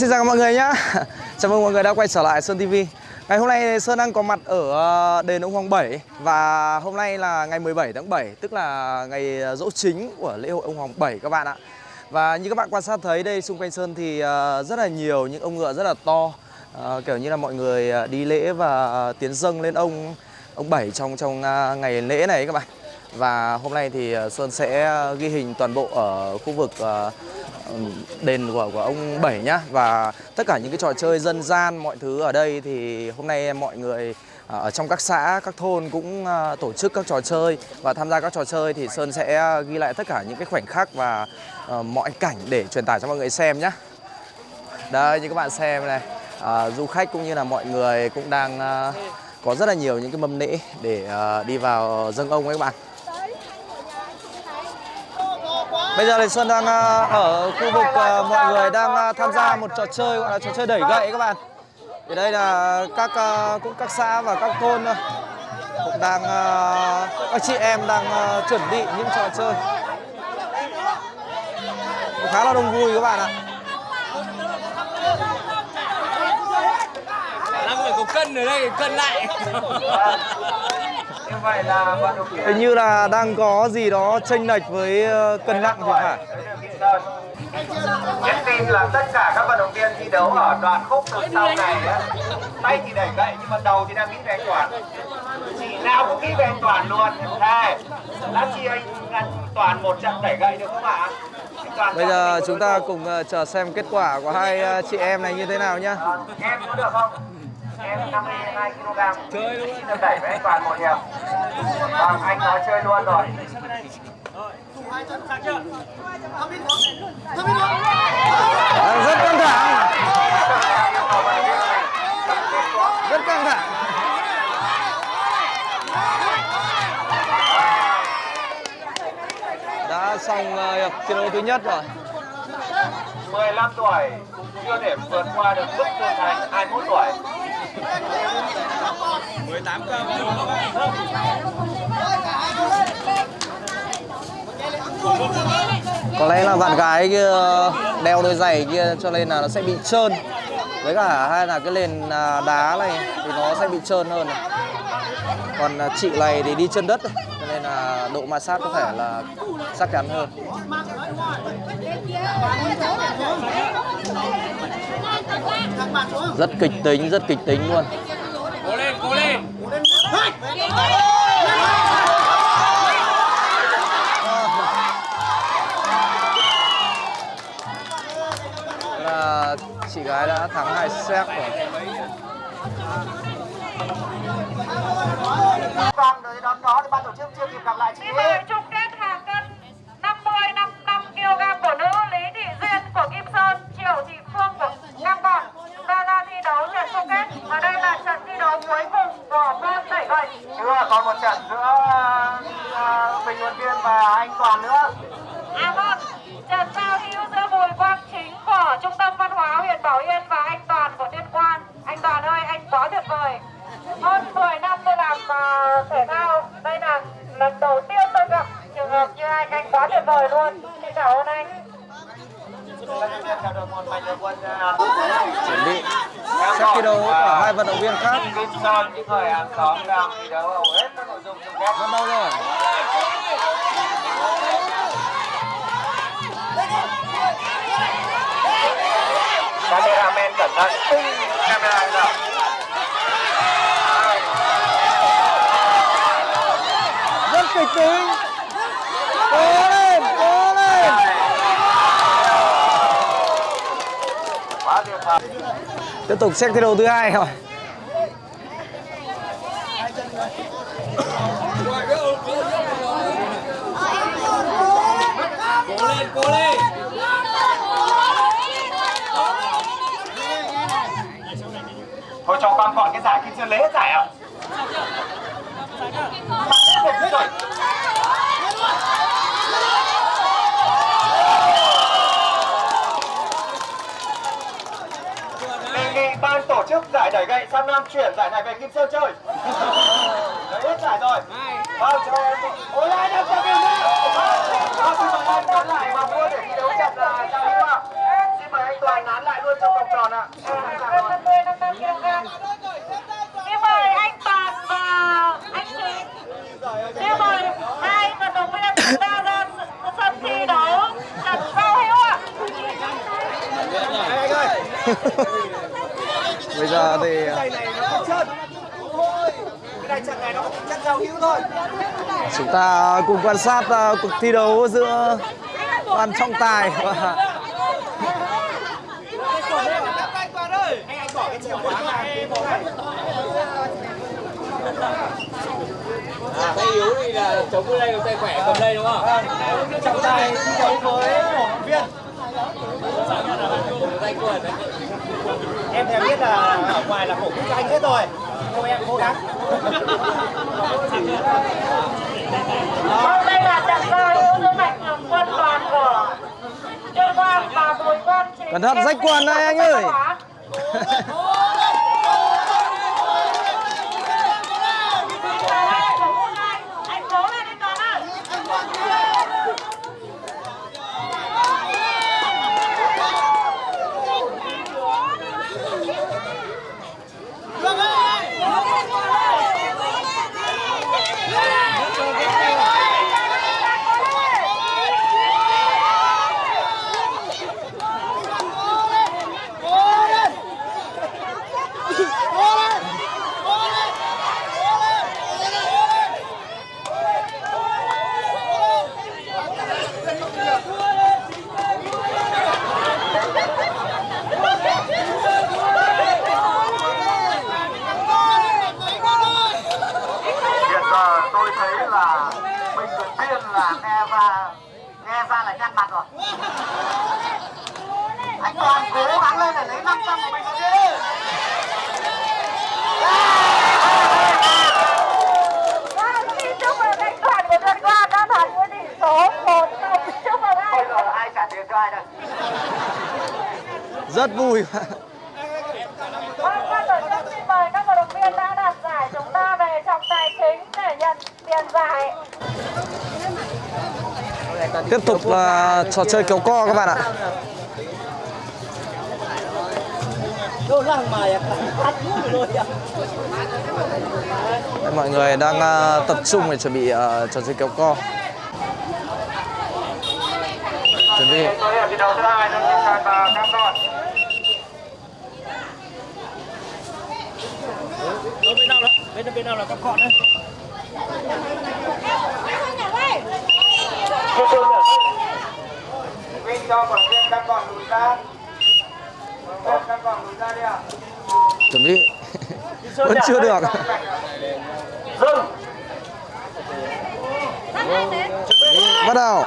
Xin chào mọi người nhá. Chào mừng mọi người đã quay trở lại Sơn TV Ngày hôm nay Sơn đang có mặt ở ờ, đền ông Hoàng Bảy Và hôm nay là ngày 17 tháng 7 Tức là ngày ờ, dỗ chính của lễ hội ông Hoàng Bảy các bạn ạ. Và như các bạn quan sát thấy, đây xung quanh Sơn thì ờ, rất là nhiều những ông ngựa rất là to Kiểu như là mọi người đi lễ và tiến dâng lên ông ông Bảy trong trong ngày lễ này các bạn. Và hôm nay thì ờ, Sơn sẽ ghi hình toàn bộ ở khu vực ờ, đền của của ông Bảy nhá. Và tất cả những cái trò chơi dân gian mọi thứ ở đây thì hôm nay mọi người ờ, ở trong các xã các thôn cũng tổ chức các trò chơi. Và tham gia các trò chơi thì Sơn sẽ ghi lại tất cả những cái khoảnh khắc và mọi cảnh để truyền tải cho mọi người xem nhá. Đây như các bạn xem này à, du khách cũng như là mọi người cũng đang à, có rất là nhiều những cái mâm nễ để à, đi vào dâng ông ấy các bạn. Bây giờ thì Xuân đang ờ, ở khu vực ờ, mọi người đang ờ, tham gia một trò chơi gọi là trò chơi đẩy gậy các bạn. Thì đây là các cũng các xã và các thôn cũng đang các chị em đang chuẩn bị những trò chơi. Cũng khá là đông vui các bạn ạ. Năm người có cân ở đây, cân lại. Như vậy là vận động viên Hình như là đang có gì đó chênh lệch với ờ, cân nặng thì phải. Nhắn tin là tất cả các vận động viên thi đấu ở đoạn khúc từ sau này á, tay thì đẩy gậy nhưng mà đầu thì đang nghĩ về anh Toàn. Chỉ nào cũng nghĩ về anh Toàn luôn. Thề. Lát chi anh, anh Toàn một trận đẩy gậy được không ạ? Bây giờ chúng ta cùng. ờ, chờ xem kết quả của hai ờ, chị em này như thế nào nhá. Ờ, Em có được không? Em 52 kg. Chơi luôn. Xin đẩy với anh Toàn một hiệp. Vâng, anh nói chơi luôn rồi. À, rất căng thẳng, rất căng thẳng. Đã xong ờ, hiệp thi đấu thứ nhất rồi. 15 tuổi chưa thể vượt qua được mức trưởng thành 21 tuổi. 18 cơm Có lẽ là bạn gái kia đeo đôi giày kia cho nên là nó sẽ bị trơn. Với cả hay là cái nền à, đá này thì nó sẽ bị trơn hơn. này. Còn à, chị này thì đi chân đất thôi, nên là độ ma sát có thể là chắc chắn hơn. Rất kịch tính, rất kịch tính luôn. Cố lên, cố lên. Là chị gái đã thắng hai set rồi. Vâng, tới đón đó thì ban tổ chức chưa kịp gặp lại chị Đi về chung kết hàng cân 50 55 kg của nữ Lý Thị Duyên của Kim Sơn, Triệu Thị Phương của Cam Bòn ra ra thi đấu trận chung kết và đây là trận thi đấu cuối cùng của môn đẩy gậy. Chưa, còn một trận giữa uh, bình luận viên và anh Toàn nữa. À vâng, trận giao hữu giữa Bùi Quang Chính của Trung tâm Văn hóa huyện Bảo Yên và anh Toàn của Tuyên Quang. Anh Toàn ơi, anh quá tuyệt vời. Hơn 10 năm tôi làm uh, thể thao, đây là lần đầu tiên tôi gặp trường hợp như anh, anh quá tuyệt vời luôn. Xin cảm ơn anh. Chuẩn bị set thi đấu của hai vận động viên khác. Những người hàng xóm đang thi đấu hầu hết các nội dung chung kết. Bắt đầu rồi. Cameraman cẩn thận. Rất. Cố lên, cố lên. Tiếp tục xét thi đấu thứ hai rồi. Cố lên, cố lên. Thôi cho con còn cái giải Kim Sơn lấy hết giải à? Ban tổ chức giải đẩy gậy sang Nam chuyển giải này về Kim Sơn chơi. Lấy hết giải rồi. Vâng, cho em. Ôi ai đang cho Kim Sơn. Vâng, xin mời anh nán lại và mua để thi đấu trận là giao hữu ạ. Xin mời anh Toàn nán lại luôn trong vòng tròn ạ Cân 50 55 kg. Xin mời anh Toàn và anh Chính. Xin mời hai vận động viên chúng ta ra sân thi đấu trận giao hữu ạ. anh ơi Bây giờ thì này này nó không trơn thôi cái này trận này nó cũng trận giao hữu thôi chúng ta cùng quan sát ờ, cuộc thi đấu giữa ban trọng tài và À, tay yếu thì là chống đây, tay khỏe cầm đây đúng không? trọng tài thi đấu với cổ động viên. Em thèm biết là ở ngoài là cổ vũ cho anh hết rồi thôi em cố gắng đây là trận giao hữu giữa mạnh thường quân đoàn của Trương Quang và Bùi Quang. Cẩn thận rách quần đây anh ơi. Giờ tôi thấy là bình luận viên là nghe ra nghe ra là nhăn mặt rồi. Anh toàn cố gắng lên để lấy 500 của mình đi Vâng, xin chúc mừng anh Toàn của Trương Quang đã thắng với tỷ số 1 Chúc mừng bây anh. giờ là ai trả tiền cho ai đây rất vui Vâng, ban tổ chức xin mời các vận động viên đã đạt giải chúng ta về trọng tài chính để nhận tiền giải tiếp tục là trò chơi kéo co các bạn ạ. Mọi người đang à, tập trung để chuẩn bị à, trò chơi kéo co. Chuẩn bị. bên nào là đấu thứ hai con trận Vinh cho động viên cam còn lùi ra cam còn lùi ra đi ạ chuẩn bị vẫn chưa được. Dừng. Bắt đầu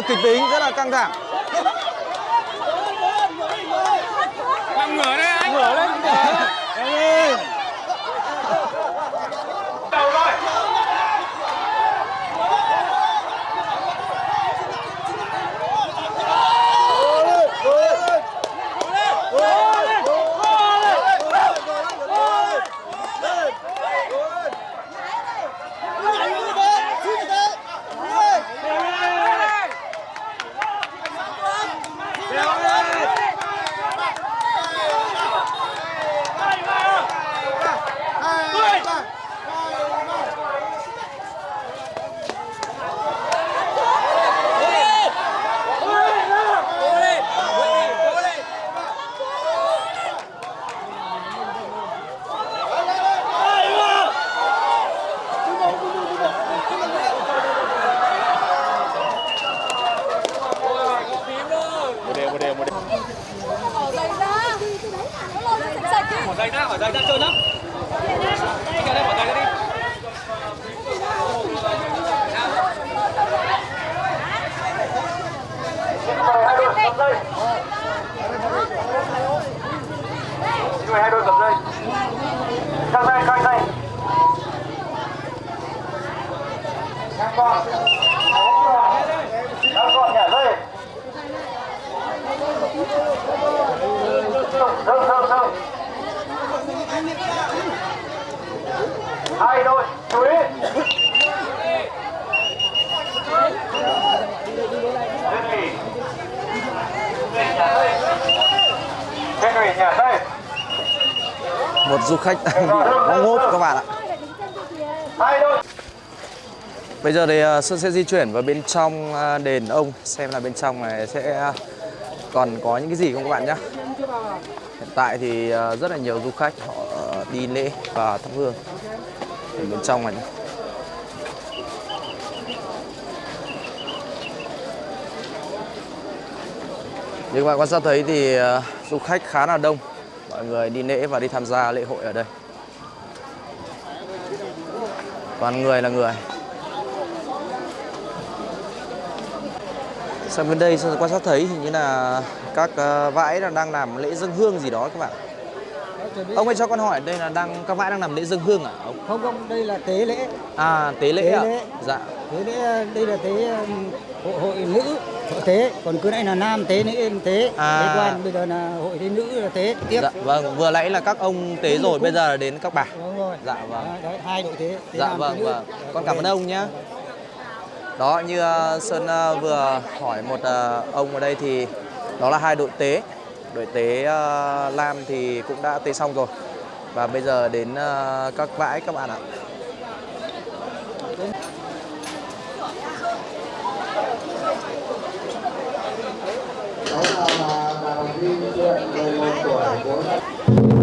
là kịch tính rất là căng thẳng ngửa anh. Ngửa lên. đầu 拜。Xin hai đôi cầm dây. Căng dây căng dây căng con, căng gọn nhả dây. Dừng dừng dừng hai đôi, chú ý. Henry, nghỉ. Nghỉ nhả dây. Lên nghỉ nhả dây một du khách đang bị bóng ngốp các bạn ạ Bây giờ thì à, Sơn sẽ di chuyển vào bên trong à, đền ông xem là bên trong này sẽ à, còn có những cái gì không các bạn nhé. Hiện tại thì rất là nhiều du khách họ đi lễ và thắp hương ở bên trong này. nhé. Như các bạn quan sát thấy thì du khách khá là đông. Mọi người đi lễ và đi tham gia lễ hội ở đây. Toàn người là người. Sang bên đây Sơn quan sát thấy hình như là các ờ, vãi là đang làm lễ dâng hương gì đó các bạn. Ông ơi cho con hỏi đây là đang các vãi đang làm lễ dâng hương à ông? không không đây là tế lễ À tế lễ Tế à? lễ. Dạ. tế lễ đây là tế hội, hội nữ hội tế còn cứ nãy là nam tế nữ tế À. tế quan bây giờ là hội tế nữ là tế tiếp Dạ vâng, vừa nãy là các ông tế rồi, bây giờ là đến các bà. đúng rồi Dạ vâng. Đấy, đấy, hai đội tế, tế Dạ nam, vâng vâng. Con cảm ơn ông nhé. Đó như ờ, Sơn ờ, vừa hỏi một ờ, ông ở đây thì đó là hai đội tế. Đội tế ờ, Lam thì cũng đã tế xong rồi. Và bây giờ đến các vãi các bạn ạ. Đó là vì chuyện.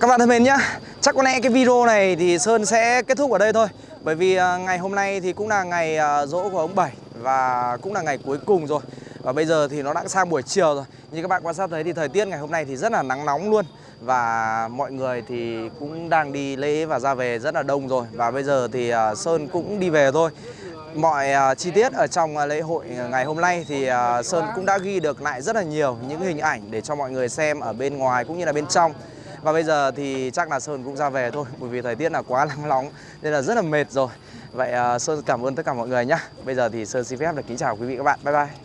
Các bạn thân mến nhá, chắc có lẽ cái video này thì Sơn sẽ kết thúc ở đây thôi. Bởi vì à, ngày hôm nay thì cũng là ngày à, rỗ dỗ của ông Bảy Và cũng là ngày cuối cùng rồi. Và bây giờ thì nó đã sang buổi chiều rồi. Như các bạn quan sát thấy thì thời tiết ngày hôm nay thì rất là nắng nóng luôn. Và mọi người thì cũng đang đi lễ và ra về rất là đông rồi. Và bây giờ thì à, Sơn cũng đi về thôi. Mọi uh, chi tiết ở trong à, lễ hội à, ngày hôm nay thì uh, Sơn cũng đã ghi được lại rất là nhiều những hình ảnh để cho mọi người xem ở bên ngoài cũng như là bên trong. Và bây giờ thì chắc là Sơn cũng ra về thôi Bởi vì thời tiết là quá nắng nóng Nên là rất là mệt rồi. Vậy uh, Sơn cảm ơn tất cả mọi người nhé Bây giờ thì Sơn xin phép được kính chào quý vị các bạn. Bye bye.